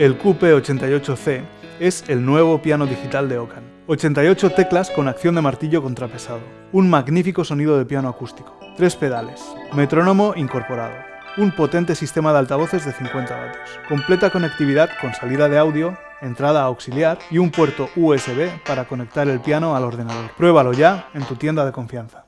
El QP88C es el nuevo piano digital de Ocan. 88 teclas con acción de martillo contrapesado. Un magnífico sonido de piano acústico. Tres pedales. Metrónomo incorporado. Un potente sistema de altavoces de 50 vatios. Completa conectividad con salida de audio, entrada auxiliar y un puerto USB para conectar el piano al ordenador. Pruébalo ya en tu tienda de confianza.